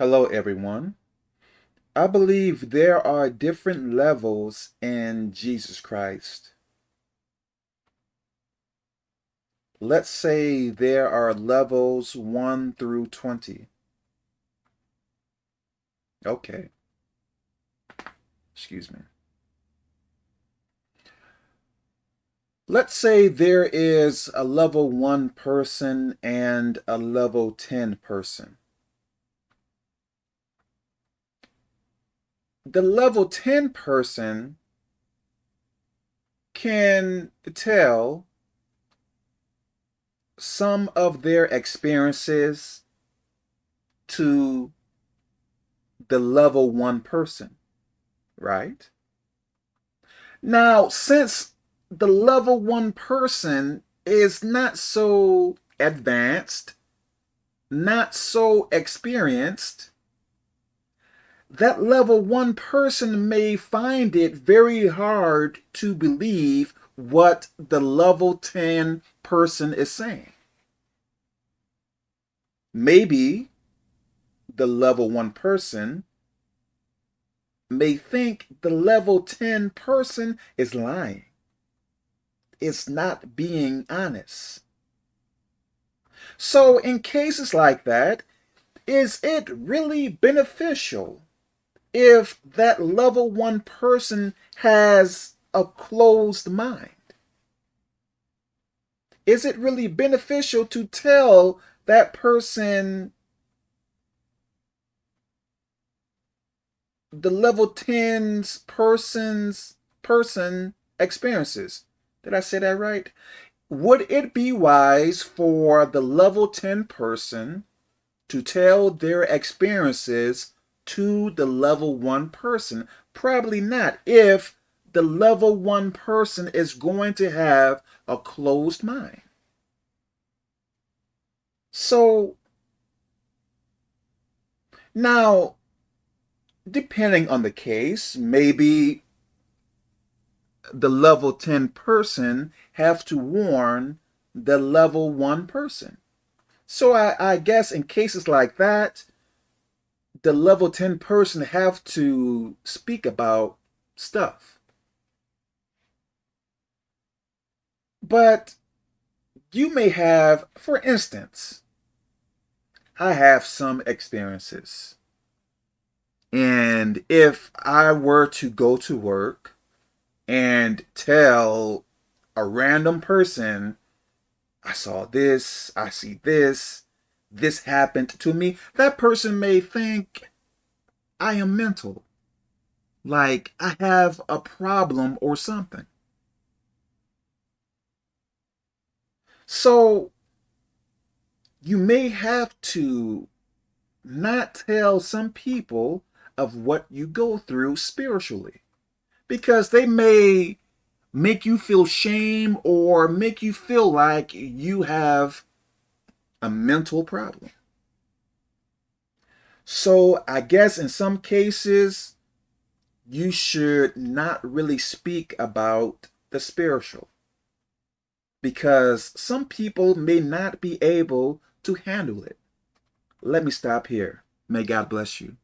Hello, everyone. I believe there are different levels in Jesus Christ. Let's say there are levels 1 through 20. Okay. Excuse me. Let's say there is a level 1 person and a level 10 person. The level 10 person can tell some of their experiences to the level one person, right? Now, since the level one person is not so advanced, not so experienced, that level one person may find it very hard to believe what the level 10 person is saying. Maybe the level one person may think the level 10 person is lying. It's not being honest. So in cases like that, is it really beneficial if that level one person has a closed mind? Is it really beneficial to tell that person the level 10's person's person experiences? Did I say that right? Would it be wise for the level 10 person to tell their experiences to the level one person? Probably not if the level one person is going to have a closed mind. So now, depending on the case, maybe the level 10 person have to warn the level 1 person. So I, I guess in cases like that, the level 10 person have to speak about stuff. But you may have, for instance, I have some experiences. And if I were to go to work and tell a random person, I saw this, I see this, this happened to me, that person may think I am mental. Like I have a problem or something. So you may have to not tell some people of what you go through spiritually because they may make you feel shame or make you feel like you have a mental problem. So I guess in some cases, you should not really speak about the spiritual because some people may not be able to handle it. Let me stop here. May God bless you.